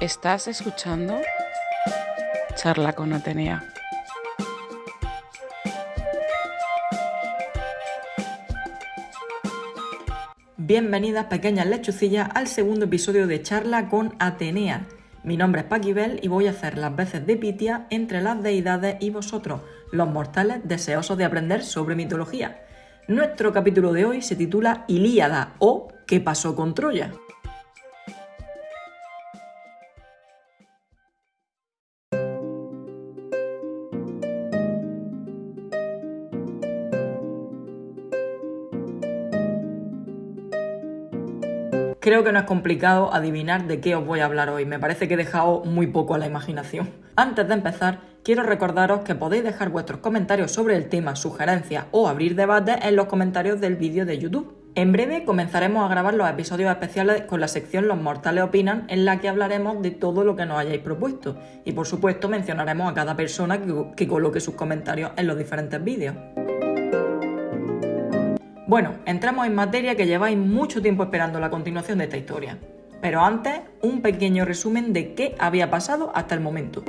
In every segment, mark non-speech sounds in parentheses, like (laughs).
Estás escuchando Charla con Atenea. Bienvenidas pequeñas lechucillas al segundo episodio de Charla con Atenea. Mi nombre es Paquibel y voy a hacer las veces de Pitia entre las deidades y vosotros, los mortales deseosos de aprender sobre mitología. Nuestro capítulo de hoy se titula Ilíada o ¿Qué pasó con Troya? Creo que no es complicado adivinar de qué os voy a hablar hoy, me parece que he dejado muy poco a la imaginación. Antes de empezar, quiero recordaros que podéis dejar vuestros comentarios sobre el tema, sugerencias o abrir debates en los comentarios del vídeo de YouTube. En breve comenzaremos a grabar los episodios especiales con la sección Los Mortales Opinan, en la que hablaremos de todo lo que nos hayáis propuesto. Y por supuesto mencionaremos a cada persona que, que coloque sus comentarios en los diferentes vídeos. Bueno, entramos en materia que lleváis mucho tiempo esperando la continuación de esta historia. Pero antes, un pequeño resumen de qué había pasado hasta el momento.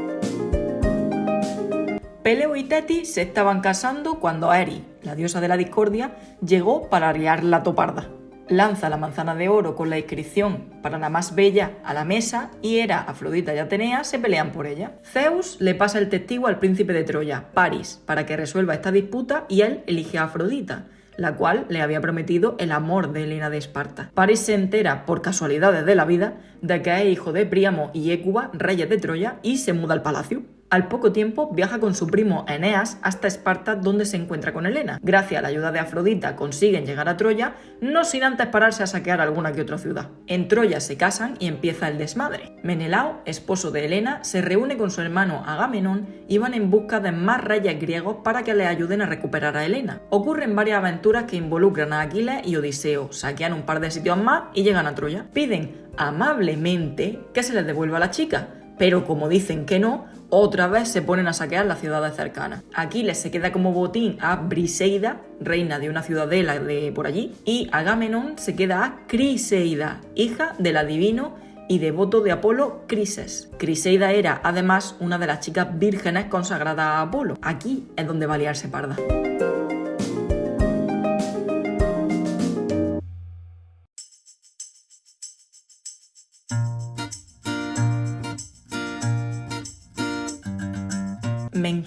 Peleo y Teti se estaban casando cuando Eri, la diosa de la discordia, llegó para arriar la toparda. Lanza la manzana de oro con la inscripción para la más bella a la mesa y Hera, Afrodita y Atenea se pelean por ella. Zeus le pasa el testigo al príncipe de Troya, Paris, para que resuelva esta disputa y él elige a Afrodita la cual le había prometido el amor de Helena de Esparta. Paris se entera, por casualidades de la vida, de que es hijo de Príamo y Écuba, reyes de Troya, y se muda al palacio. Al poco tiempo viaja con su primo Eneas hasta Esparta donde se encuentra con Helena. Gracias a la ayuda de Afrodita consiguen llegar a Troya, no sin antes pararse a saquear alguna que otra ciudad. En Troya se casan y empieza el desmadre. Menelao, esposo de Helena, se reúne con su hermano Agamenón y van en busca de más reyes griegos para que le ayuden a recuperar a Helena. Ocurren varias aventuras que involucran a Aquiles y Odiseo, saquean un par de sitios más y llegan a Troya. Piden amablemente que se les devuelva a la chica, pero como dicen que no, otra vez se ponen a saquear las ciudades cercanas. Aquiles se queda como botín a Briseida, reina de una ciudadela de por allí, y Agamenón se queda a Criseida, hija del adivino y devoto de Apolo Crises. Criseida era además una de las chicas vírgenes consagradas a Apolo. Aquí es donde va a parda.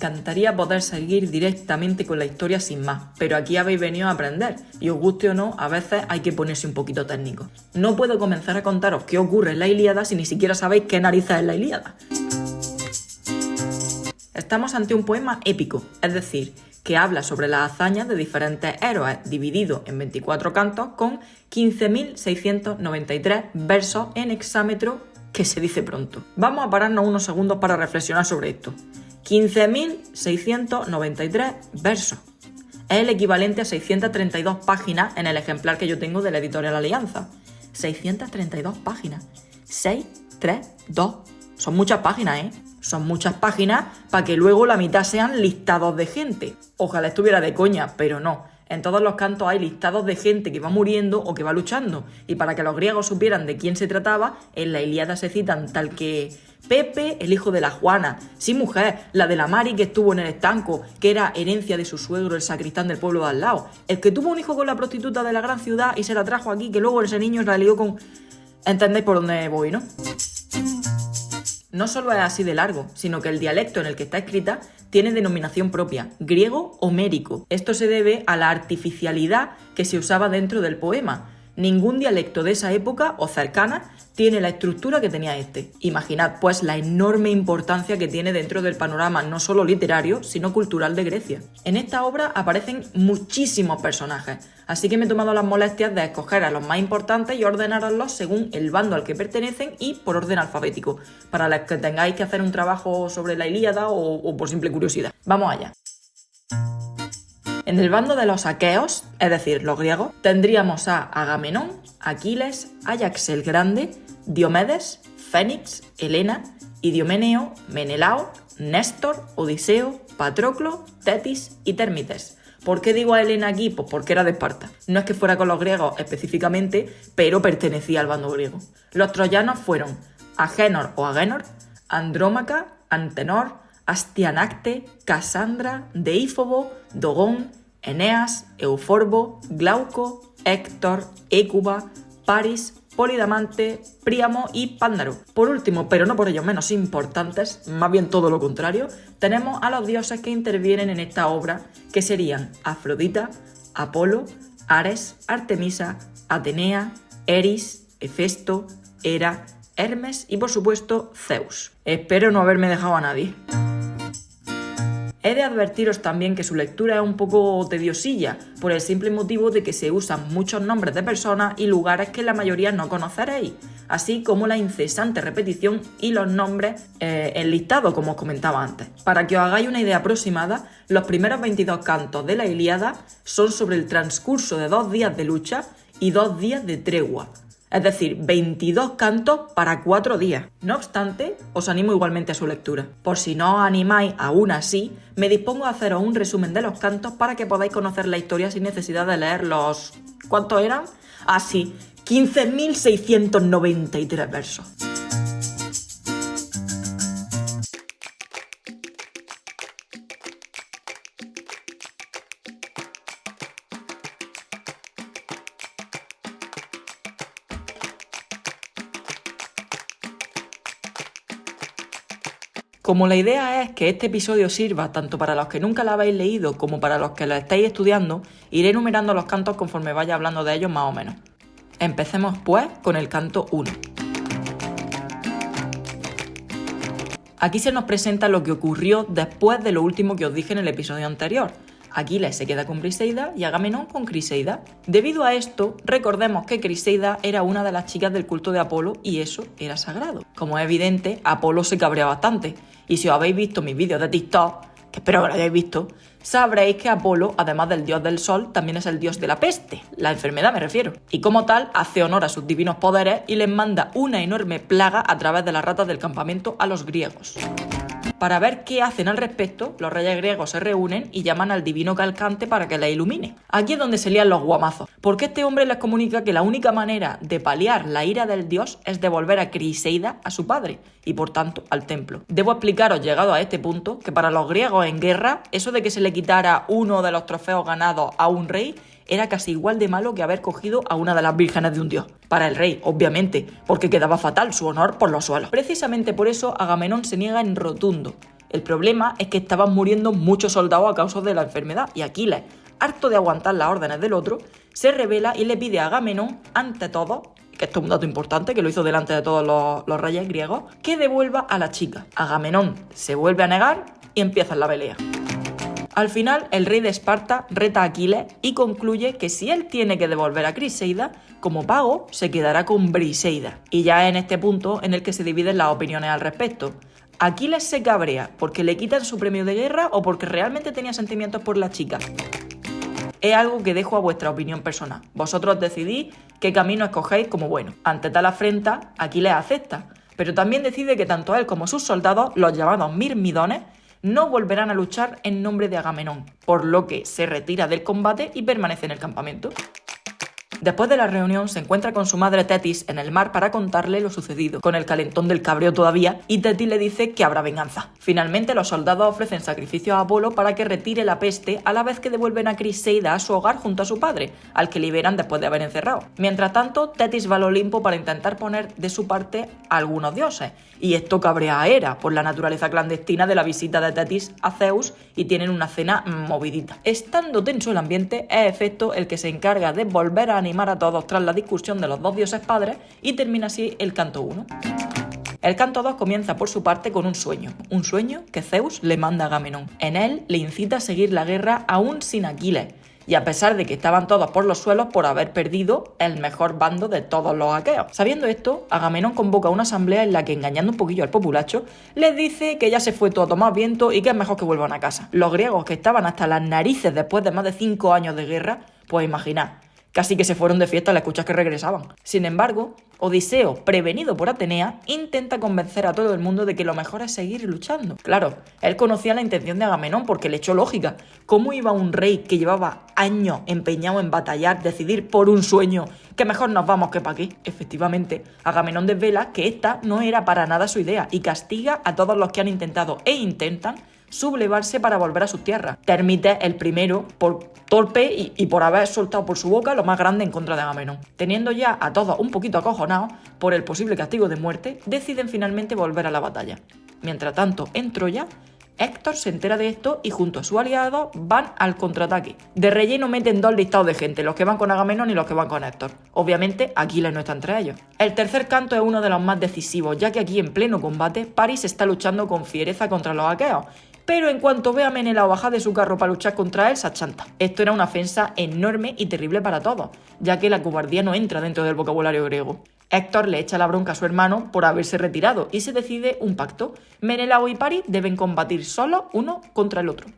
Encantaría poder seguir directamente con la historia sin más, pero aquí habéis venido a aprender, y os guste o no, a veces hay que ponerse un poquito técnico. No puedo comenzar a contaros qué ocurre en la Ilíada si ni siquiera sabéis qué narices es la Ilíada. Estamos ante un poema épico, es decir, que habla sobre las hazañas de diferentes héroes, dividido en 24 cantos con 15.693 versos en hexámetro que se dice pronto. Vamos a pararnos unos segundos para reflexionar sobre esto. 15.693 versos. Es el equivalente a 632 páginas en el ejemplar que yo tengo de la editorial Alianza. 632 páginas. 6, 3, 2. Son muchas páginas, ¿eh? Son muchas páginas para que luego la mitad sean listados de gente. Ojalá estuviera de coña, pero no. En todos los cantos hay listados de gente que va muriendo o que va luchando. Y para que los griegos supieran de quién se trataba, en la Ilíada se citan tal que Pepe, el hijo de la Juana, sí mujer, la de la Mari que estuvo en el estanco, que era herencia de su suegro, el sacristán del pueblo de al lado, el que tuvo un hijo con la prostituta de la gran ciudad y se la trajo aquí, que luego ese niño la lió con... ¿Entendéis por dónde voy, no? No solo es así de largo, sino que el dialecto en el que está escrita tiene denominación propia, griego homérico. Esto se debe a la artificialidad que se usaba dentro del poema. Ningún dialecto de esa época o cercana tiene la estructura que tenía este. Imaginad pues la enorme importancia que tiene dentro del panorama no solo literario, sino cultural de Grecia. En esta obra aparecen muchísimos personajes, así que me he tomado las molestias de escoger a los más importantes y ordenarlos según el bando al que pertenecen y por orden alfabético, para los que tengáis que hacer un trabajo sobre la Ilíada o, o por simple curiosidad. Vamos allá. En el bando de los aqueos, es decir, los griegos, tendríamos a Agamenón, Aquiles, Ajax el Grande, Diomedes, Fénix, Helena, Idiomeneo, Menelao, Néstor, Odiseo, Patroclo, Tetis y Térmites. ¿Por qué digo a Helena aquí? Pues porque era de Esparta. No es que fuera con los griegos específicamente, pero pertenecía al bando griego. Los troyanos fueron Agénor o Agénor, Andrómaca, Antenor, Astianacte, Casandra, Deífobo, Dogón, Eneas, Euforbo, Glauco, Héctor, Écuba, Paris, Polidamante, Príamo y Pándaro. Por último, pero no por ello menos importantes, más bien todo lo contrario, tenemos a los dioses que intervienen en esta obra, que serían Afrodita, Apolo, Ares, Artemisa, Atenea, Eris, Hefesto, Hera, Hermes y por supuesto Zeus. Espero no haberme dejado a nadie. He de advertiros también que su lectura es un poco tediosilla, por el simple motivo de que se usan muchos nombres de personas y lugares que la mayoría no conoceréis, así como la incesante repetición y los nombres eh, enlistados, como os comentaba antes. Para que os hagáis una idea aproximada, los primeros 22 cantos de la Ilíada son sobre el transcurso de dos días de lucha y dos días de tregua, es decir, 22 cantos para 4 días. No obstante, os animo igualmente a su lectura. Por si no os animáis aún así, me dispongo a haceros un resumen de los cantos para que podáis conocer la historia sin necesidad de leer los... ¿Cuántos eran? Así, ah, 15.693 versos. Como la idea es que este episodio sirva tanto para los que nunca la habéis leído como para los que la estáis estudiando, iré enumerando los cantos conforme vaya hablando de ellos más o menos. Empecemos pues con el canto 1. Aquí se nos presenta lo que ocurrió después de lo último que os dije en el episodio anterior, Aquiles se queda con Criseida y Agamenón con Criseida. Debido a esto, recordemos que Criseida era una de las chicas del culto de Apolo y eso era sagrado. Como es evidente, Apolo se cabrea bastante. Y si os habéis visto mis vídeos de TikTok, que espero que lo hayáis visto, sabréis que Apolo, además del dios del sol, también es el dios de la peste, la enfermedad me refiero. Y como tal, hace honor a sus divinos poderes y les manda una enorme plaga a través de las ratas del campamento a los griegos. Para ver qué hacen al respecto, los reyes griegos se reúnen y llaman al divino Calcante para que les ilumine. Aquí es donde se lían los guamazos, porque este hombre les comunica que la única manera de paliar la ira del dios es devolver a Criseida a su padre, y por tanto al templo. Debo explicaros, llegado a este punto, que para los griegos en guerra, eso de que se le quitara uno de los trofeos ganados a un rey era casi igual de malo que haber cogido a una de las vírgenes de un dios. Para el rey, obviamente, porque quedaba fatal su honor por los suelos. Precisamente por eso Agamenón se niega en rotundo. El problema es que estaban muriendo muchos soldados a causa de la enfermedad y Aquiles, harto de aguantar las órdenes del otro, se revela y le pide a Agamenón, ante todo, que esto es un dato importante, que lo hizo delante de todos los, los reyes griegos, que devuelva a la chica. Agamenón se vuelve a negar y empieza la pelea. Al final, el rey de Esparta reta a Aquiles y concluye que si él tiene que devolver a Criseida, como pago, se quedará con Briseida. Y ya en este punto en el que se dividen las opiniones al respecto. Aquiles se cabrea porque le quitan su premio de guerra o porque realmente tenía sentimientos por la chica. Es algo que dejo a vuestra opinión personal. Vosotros decidís qué camino escogéis como bueno. Ante tal afrenta, Aquiles acepta, pero también decide que tanto él como sus soldados, los llamados mirmidones, no volverán a luchar en nombre de Agamenón, por lo que se retira del combate y permanece en el campamento. Después de la reunión se encuentra con su madre Tetis en el mar para contarle lo sucedido, con el calentón del cabreo todavía, y Tetis le dice que habrá venganza. Finalmente los soldados ofrecen sacrificio a Apolo para que retire la peste a la vez que devuelven a Criseida a su hogar junto a su padre, al que liberan después de haber encerrado. Mientras tanto, Tetis va al Olimpo para intentar poner de su parte a algunos dioses, y esto cabrea a Hera por la naturaleza clandestina de la visita de Tetis a Zeus y tienen una cena movidita. Estando tenso el ambiente, es efecto el que se encarga de volver a animar a todos tras la discusión de los dos dioses padres y termina así el canto 1. El canto 2 comienza por su parte con un sueño, un sueño que Zeus le manda a Agamenón. En él le incita a seguir la guerra aún sin Aquiles, y a pesar de que estaban todos por los suelos por haber perdido el mejor bando de todos los aqueos. Sabiendo esto, Agamenón convoca una asamblea en la que, engañando un poquillo al populacho, les dice que ya se fue todo a tomar viento y que es mejor que vuelvan a casa. Los griegos que estaban hasta las narices después de más de cinco años de guerra, pues imaginad, Casi que se fueron de fiesta al escuchar que regresaban. Sin embargo, Odiseo, prevenido por Atenea, intenta convencer a todo el mundo de que lo mejor es seguir luchando. Claro, él conocía la intención de Agamenón porque le echó lógica. ¿Cómo iba un rey que llevaba años empeñado en batallar, decidir por un sueño que mejor nos vamos que para aquí? Efectivamente, Agamenón desvela que esta no era para nada su idea y castiga a todos los que han intentado e intentan sublevarse para volver a su tierra. Termite el primero por torpe y, por haber soltado por su boca lo más grande en contra de Agamenón. Teniendo ya a todos un poquito acojonados por el posible castigo de muerte, deciden finalmente volver a la batalla. Mientras tanto, en Troya, Héctor se entera de esto y junto a su aliado van al contraataque. De relleno meten dos listados de gente, los que van con Agamenón y los que van con Héctor. Obviamente, Aquiles no está entre ellos. El tercer canto es uno de los más decisivos, ya que aquí en pleno combate, Paris está luchando con fiereza contra los aqueos pero en cuanto ve a Menelao bajar de su carro para luchar contra él, se achanta. Esto era una ofensa enorme y terrible para todos, ya que la cobardía no entra dentro del vocabulario griego. Héctor le echa la bronca a su hermano por haberse retirado y se decide un pacto. Menelao y Paris deben combatir solo uno contra el otro.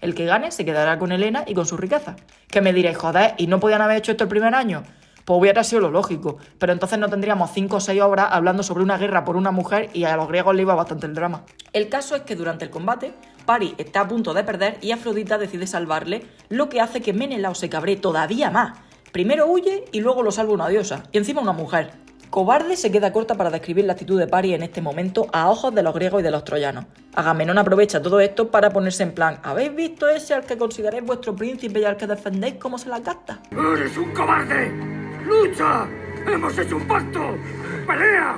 El que gane se quedará con Helena y con su riqueza. ¿Qué me diréis, joder, ¿y no podían haber hecho esto el primer año? Pues hubiera sido lo lógico, pero entonces no tendríamos cinco o seis obras hablando sobre una guerra por una mujer y a los griegos le iba bastante el drama. El caso es que durante el combate, Paris está a punto de perder y Afrodita decide salvarle, lo que hace que Menelao se cabre todavía más. Primero huye y luego lo salva una diosa, y encima una mujer. Cobarde se queda corta para describir la actitud de Paris en este momento a ojos de los griegos y de los troyanos. Agamenón aprovecha todo esto para ponerse en plan, ¿habéis visto ese al que consideráis vuestro príncipe y al que defendéis cómo se la gasta? ¡Eres un cobarde! ¡Lucha! ¡Hemos hecho un pacto! ¡Pelea!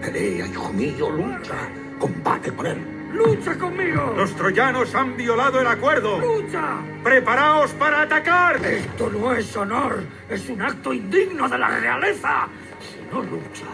Pelea, hijo mío, lucha. Combate con él. ¡Lucha conmigo! Los troyanos han violado el acuerdo. ¡Lucha! ¡Preparaos para atacar! Esto no es honor, es un acto indigno de la realeza. Si no lucha,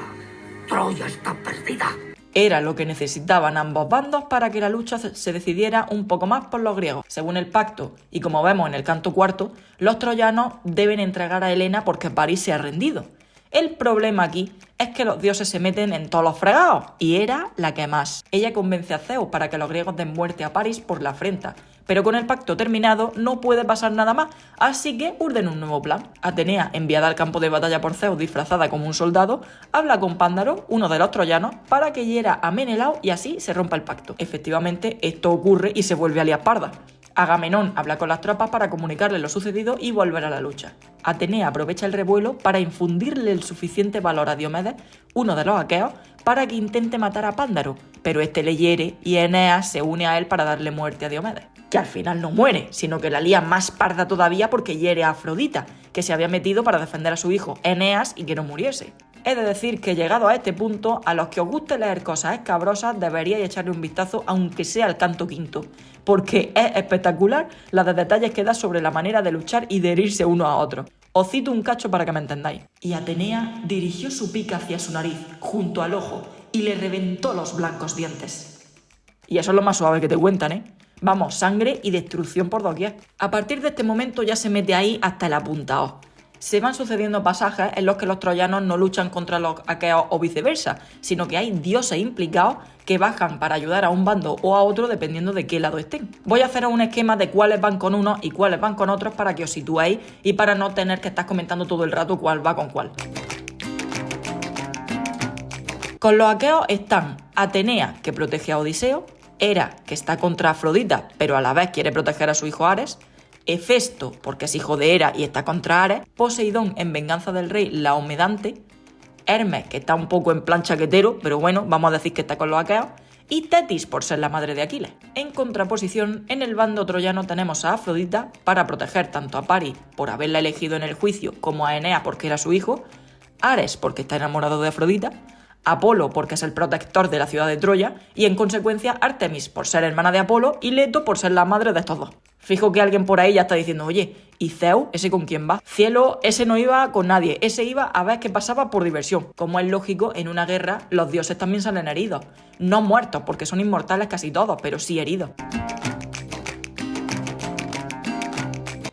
Troya está perdida. Era lo que necesitaban ambos bandos para que la lucha se decidiera un poco más por los griegos. Según el pacto, y como vemos en el canto cuarto, los troyanos deben entregar a Helena porque París se ha rendido. El problema aquí es que los dioses se meten en todos los fregados, y era la que más. Ella convence a Zeus para que los griegos den muerte a París por la afrenta, pero con el pacto terminado no puede pasar nada más, así que urden un nuevo plan. Atenea, enviada al campo de batalla por Zeus disfrazada como un soldado, habla con Pándaro, uno de los troyanos, para que hiera a Menelao y así se rompa el pacto. Efectivamente, esto ocurre y se vuelve a parda. Agamenón habla con las tropas para comunicarle lo sucedido y volver a la lucha. Atenea aprovecha el revuelo para infundirle el suficiente valor a Diomedes, uno de los aqueos, para que intente matar a Pándaro, pero este le hiere y Eneas se une a él para darle muerte a Diomedes. Que al final no muere, sino que la lía más parda todavía porque hiere a Afrodita, que se había metido para defender a su hijo Eneas y que no muriese. He de decir que llegado a este punto, a los que os guste leer cosas escabrosas deberíais echarle un vistazo aunque sea al canto quinto, porque es espectacular la de detalles que da sobre la manera de luchar y de herirse uno a otro. Os cito un cacho para que me entendáis. Y Atenea dirigió su pica hacia su nariz, junto al ojo, y le reventó los blancos dientes. Y eso es lo más suave que te cuentan, ¿eh? Vamos, sangre y destrucción por doquier. A partir de este momento ya se mete ahí hasta el apuntado se van sucediendo pasajes en los que los troyanos no luchan contra los aqueos o viceversa, sino que hay dioses implicados que bajan para ayudar a un bando o a otro dependiendo de qué lado estén. Voy a hacer un esquema de cuáles van con unos y cuáles van con otros para que os situéis y para no tener que estar comentando todo el rato cuál va con cuál. Con los aqueos están Atenea, que protege a Odiseo, Hera, que está contra Afrodita, pero a la vez quiere proteger a su hijo Ares, Hefesto, porque es hijo de Hera y está contra Ares, Poseidón en venganza del rey Laomedante, Hermes, que está un poco en plan chaquetero, pero bueno, vamos a decir que está con los aqueos, y Tetis por ser la madre de Aquiles. En contraposición, en el bando troyano tenemos a Afrodita para proteger tanto a Paris por haberla elegido en el juicio como a Enea porque era su hijo, Ares porque está enamorado de Afrodita, Apolo porque es el protector de la ciudad de Troya y en consecuencia Artemis por ser hermana de Apolo y Leto por ser la madre de estos dos. Fijo que alguien por ahí ya está diciendo, oye, ¿y Zeus? ¿Ese con quién va? Cielo, ese no iba con nadie, ese iba a ver qué pasaba por diversión. Como es lógico, en una guerra los dioses también salen heridos. No muertos, porque son inmortales casi todos, pero sí heridos.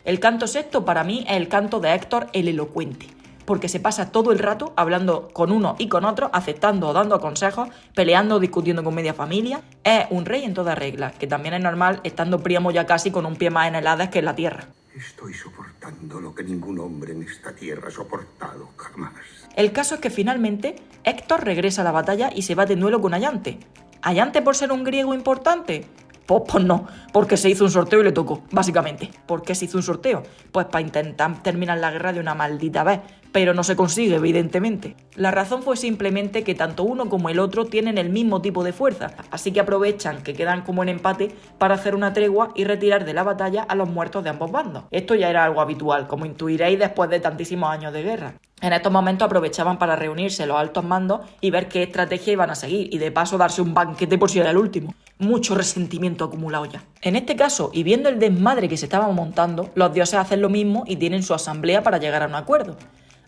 El canto sexto para mí es el canto de Héctor el elocuente porque se pasa todo el rato hablando con uno y con otro, aceptando o dando consejos, peleando, discutiendo con media familia. Es un rey en toda regla, que también es normal estando Príamo ya casi con un pie más en el Hades que en la tierra. Estoy soportando lo que ningún hombre en esta tierra ha soportado jamás. El caso es que finalmente Héctor regresa a la batalla y se va de duelo con Ayante. ¿Ayante por ser un griego importante? Pues, pues no, porque se hizo un sorteo y le tocó, básicamente. ¿Por qué se hizo un sorteo? Pues para intentar terminar la guerra de una maldita vez, pero no se consigue, evidentemente. La razón fue simplemente que tanto uno como el otro tienen el mismo tipo de fuerza, así que aprovechan que quedan como en empate para hacer una tregua y retirar de la batalla a los muertos de ambos bandos. Esto ya era algo habitual, como intuiréis después de tantísimos años de guerra. En estos momentos aprovechaban para reunirse los altos mandos y ver qué estrategia iban a seguir y de paso darse un banquete por si era el último. Mucho resentimiento acumulado ya. En este caso, y viendo el desmadre que se estaba montando, los dioses hacen lo mismo y tienen su asamblea para llegar a un acuerdo.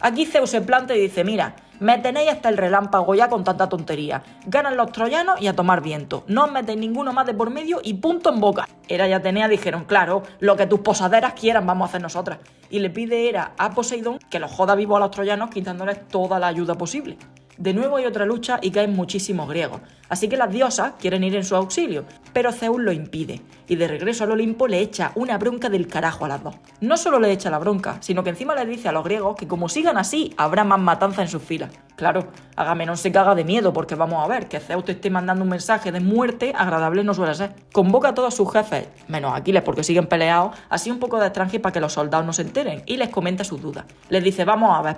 Aquí Zeus se planta y dice, mira, me tenéis hasta el relámpago ya con tanta tontería. Ganan los troyanos y a tomar viento. No os metéis ninguno más de por medio y punto en boca. Era y Atenea dijeron, claro, lo que tus posaderas quieran vamos a hacer nosotras. Y le pide Hera a Poseidón que los joda vivo a los troyanos quitándoles toda la ayuda posible. De nuevo hay otra lucha y caen muchísimos griegos, así que las diosas quieren ir en su auxilio, pero Zeus lo impide, y de regreso al Olimpo le echa una bronca del carajo a las dos. No solo le echa la bronca, sino que encima le dice a los griegos que como sigan así, habrá más matanza en sus filas. Claro, Agamenón se caga de miedo porque vamos a ver que Zeus te esté mandando un mensaje de muerte agradable no suele ser. Convoca a todos sus jefes, menos Aquiles porque siguen peleados, así un poco de extranjero para que los soldados no se enteren, y les comenta sus dudas. Les dice, vamos a ver,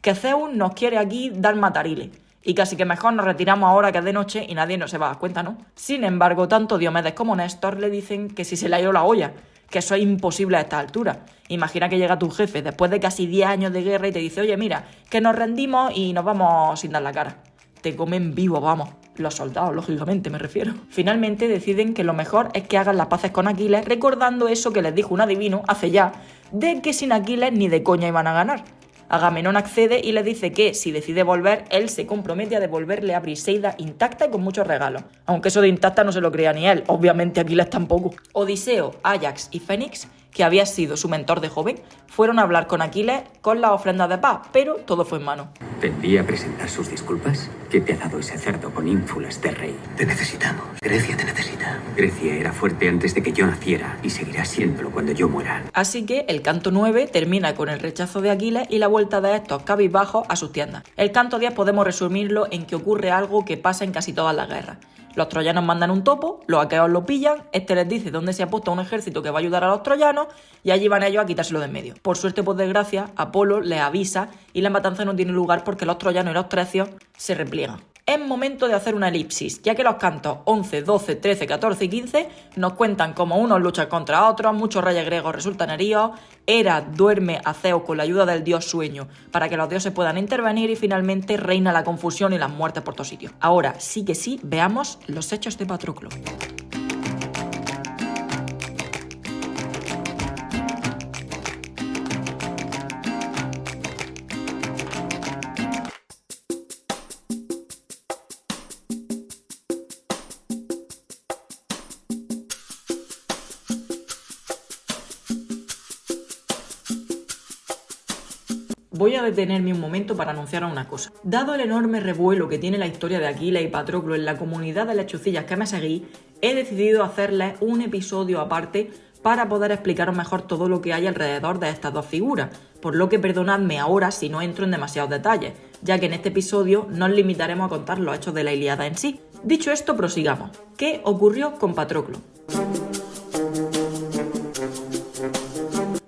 que Zeus nos quiere aquí dar matariles. Y casi que mejor nos retiramos ahora que es de noche y nadie nos se va a dar cuenta, ¿no? Sin embargo, tanto Diomedes como Néstor le dicen que si se le ha ido la olla, que eso es imposible a esta altura. Imagina que llega tu jefe después de casi 10 años de guerra y te dice, oye, mira, que nos rendimos y nos vamos sin dar la cara. Te comen vivo, vamos. Los soldados, lógicamente, me refiero. Finalmente deciden que lo mejor es que hagan las paces con Aquiles, recordando eso que les dijo un adivino hace ya, de que sin Aquiles ni de coña iban a ganar. Agamenón accede y le dice que si decide volver, él se compromete a devolverle a Briseida intacta y con muchos regalos. Aunque eso de intacta no se lo crea ni él, obviamente Aquiles tampoco. Odiseo, Ajax y Fénix que había sido su mentor de joven, fueron a hablar con Aquiles con la ofrenda de paz, pero todo fue en vano. ¿Te envía a presentar sus disculpas? ¿Qué te ha dado ese cerdo con ínfulas de rey? Te necesitamos. Grecia te necesita. Grecia era fuerte antes de que yo naciera y seguirá siéndolo cuando yo muera. Así que el canto 9 termina con el rechazo de Aquiles y la vuelta de estos cabizbajos a sus tiendas. El canto 10 podemos resumirlo en que ocurre algo que pasa en casi todas las guerras. Los troyanos mandan un topo, los aqueos lo pillan, este les dice dónde se ha puesto un ejército que va a ayudar a los troyanos y allí van ellos a quitárselo de en medio. Por suerte, por desgracia, Apolo les avisa y la matanza no tiene lugar porque los troyanos y los trecios se repliegan es momento de hacer una elipsis, ya que los cantos 11, 12, 13, 14 y 15 nos cuentan cómo unos luchan contra otros, muchos reyes griegos resultan heridos, Hera duerme a Zeus con la ayuda del dios sueño para que los dioses puedan intervenir y finalmente reina la confusión y las muertes por todos sitios. Ahora sí que sí, veamos los hechos de Patroclo. Voy a detenerme un momento para anunciar una cosa. Dado el enorme revuelo que tiene la historia de Aquiles y Patroclo en la comunidad de lechucillas que me seguís, he decidido hacerles un episodio aparte para poder explicaros mejor todo lo que hay alrededor de estas dos figuras, por lo que perdonadme ahora si no entro en demasiados detalles, ya que en este episodio nos limitaremos a contar los hechos de la Iliada en sí. Dicho esto, prosigamos. ¿Qué ocurrió con Patroclo?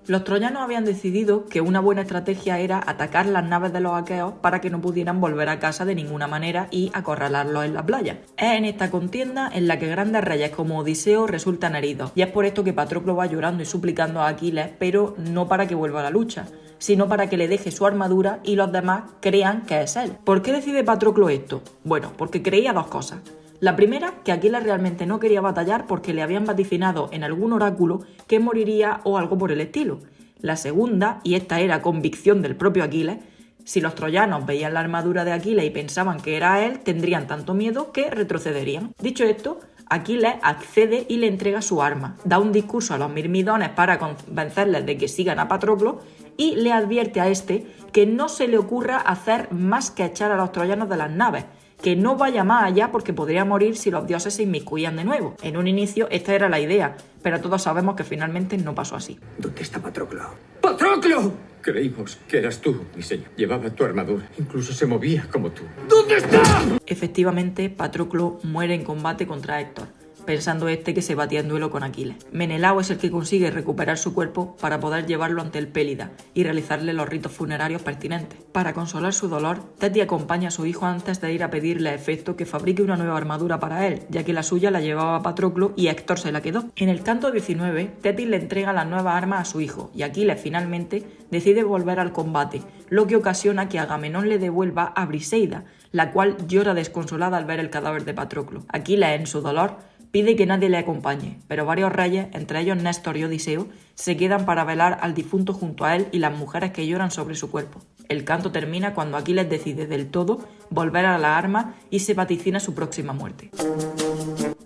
Los troyanos habían decidido que una buena estrategia era atacar las naves de los aqueos para que no pudieran volver a casa de ninguna manera y acorralarlos en la playa. Es en esta contienda en la que grandes reyes como Odiseo resultan heridos, y es por esto que Patroclo va llorando y suplicando a Aquiles, pero no para que vuelva a la lucha, sino para que le deje su armadura y los demás crean que es él. ¿Por qué decide Patroclo esto? Bueno, porque creía dos cosas. La primera, que Aquiles realmente no quería batallar porque le habían vaticinado en algún oráculo que moriría o algo por el estilo. La segunda, y esta era convicción del propio Aquiles, si los troyanos veían la armadura de Aquiles y pensaban que era él, tendrían tanto miedo que retrocederían. Dicho esto, Aquiles accede y le entrega su arma, da un discurso a los mirmidones para convencerles de que sigan a Patroclo y le advierte a este que no se le ocurra hacer más que echar a los troyanos de las naves, que no vaya más allá porque podría morir si los dioses se inmiscuían de nuevo. En un inicio esta era la idea, pero todos sabemos que finalmente no pasó así. ¿Dónde está Patroclo? ¡Patroclo! Creímos que eras tú, mi señor. Llevaba tu armadura. Incluso se movía como tú. ¿Dónde está? Efectivamente, Patroclo muere en combate contra Héctor pensando este que se batía en duelo con Aquiles. Menelao es el que consigue recuperar su cuerpo para poder llevarlo ante el Pélida y realizarle los ritos funerarios pertinentes. Para consolar su dolor, Teti acompaña a su hijo antes de ir a pedirle a Efecto que fabrique una nueva armadura para él, ya que la suya la llevaba Patroclo y Héctor se la quedó. En el canto 19, Teti le entrega la nueva arma a su hijo y Aquiles finalmente decide volver al combate, lo que ocasiona que Agamenón le devuelva a Briseida, la cual llora desconsolada al ver el cadáver de Patroclo. Aquiles, en su dolor, Pide que nadie le acompañe, pero varios reyes, entre ellos Néstor y Odiseo, se quedan para velar al difunto junto a él y las mujeres que lloran sobre su cuerpo. El canto termina cuando Aquiles decide del todo volver a la arma y se vaticina su próxima muerte.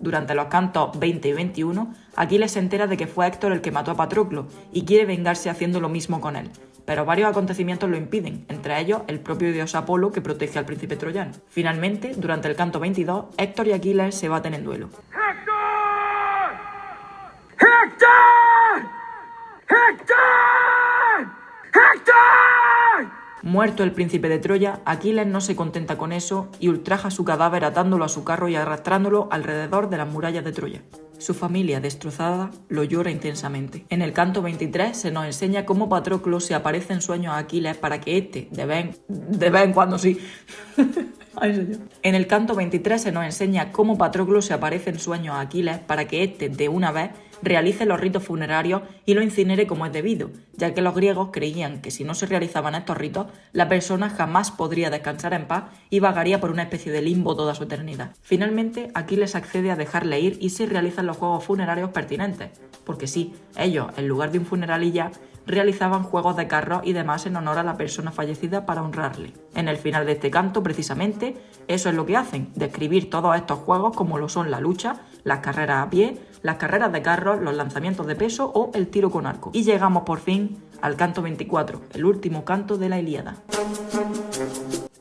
Durante los cantos 20 y 21, Aquiles se entera de que fue Héctor el que mató a Patroclo y quiere vengarse haciendo lo mismo con él, pero varios acontecimientos lo impiden, entre ellos el propio dios Apolo que protege al príncipe troyano. Finalmente, durante el canto 22, Héctor y Aquiles se baten en duelo. ¡Héctor! ¡Héctor! ¡Héctor! Muerto el príncipe de Troya, Aquiles no se contenta con eso y ultraja su cadáver atándolo a su carro y arrastrándolo alrededor de las murallas de Troya. Su familia, destrozada, lo llora intensamente. En el canto 23 se nos enseña cómo Patroclo se aparece en sueños a Aquiles para que éste, de vez de vez en cuando sí, (laughs) en el canto 23 se nos enseña cómo Patroclo se aparece en sueños a Aquiles para que éste, de una vez, realice los ritos funerarios y lo incinere como es debido, ya que los griegos creían que si no se realizaban estos ritos, la persona jamás podría descansar en paz y vagaría por una especie de limbo toda su eternidad. Finalmente, Aquiles accede a dejarle ir y se realizan los juegos funerarios pertinentes, porque sí, ellos, en lugar de un funeral y ya, realizaban juegos de carros y demás en honor a la persona fallecida para honrarle. En el final de este canto, precisamente, eso es lo que hacen, describir todos estos juegos como lo son la lucha, las carreras a pie, las carreras de carros, los lanzamientos de peso o el tiro con arco. Y llegamos por fin al canto 24, el último canto de la Ilíada.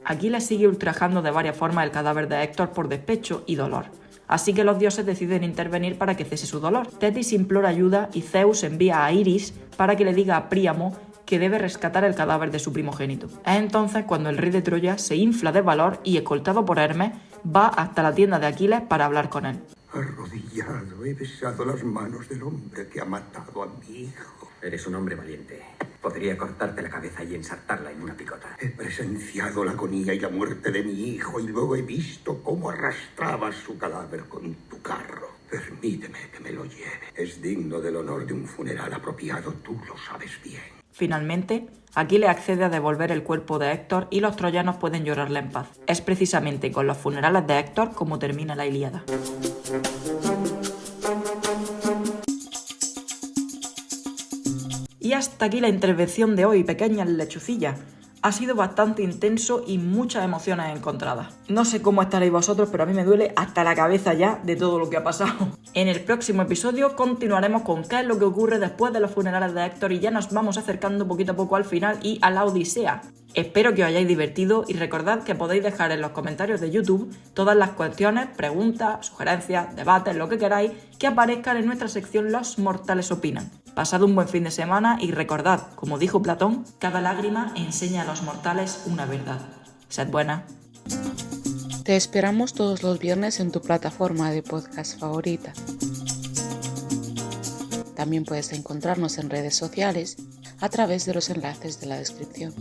Aquí le sigue ultrajando de varias formas el cadáver de Héctor por despecho y dolor. Así que los dioses deciden intervenir para que cese su dolor. Tetis implora ayuda y Zeus envía a Iris para que le diga a Príamo que debe rescatar el cadáver de su primogénito. Es entonces cuando el rey de Troya se infla de valor y, escoltado por Hermes, va hasta la tienda de Aquiles para hablar con él. Arrodillado he besado las manos del hombre que ha matado a mi hijo. Eres un hombre valiente. Podría cortarte la cabeza y ensartarla en una picota. He presenciado la agonía y la muerte de mi hijo y luego he visto cómo arrastrabas su cadáver con tu carro. Permíteme que me lo lleve. Es digno del honor de un funeral apropiado, tú lo sabes bien. Finalmente, Aquiles accede a devolver el cuerpo de Héctor y los troyanos pueden llorarle en paz. Es precisamente con los funerales de Héctor como termina la Ilíada. Y hasta aquí la intervención de hoy, pequeñas lechucillas ha sido bastante intenso y muchas emociones encontradas. No sé cómo estaréis vosotros, pero a mí me duele hasta la cabeza ya de todo lo que ha pasado. (laughs) En el próximo episodio continuaremos con qué es lo que ocurre después de los funerales de Héctor y ya nos vamos acercando poquito a poco al final y a la Odisea. Espero que os hayáis divertido y recordad que podéis dejar en los comentarios de YouTube todas las cuestiones, preguntas, sugerencias, debates, lo que queráis, que aparezcan en nuestra sección Los Mortales Opinan. Pasad un buen fin de semana y recordad, como dijo Platón, cada lágrima enseña a los mortales una verdad. Sed buena. Te esperamos todos los viernes en tu plataforma de podcast favorita. También puedes encontrarnos en redes sociales a través de los enlaces de la descripción.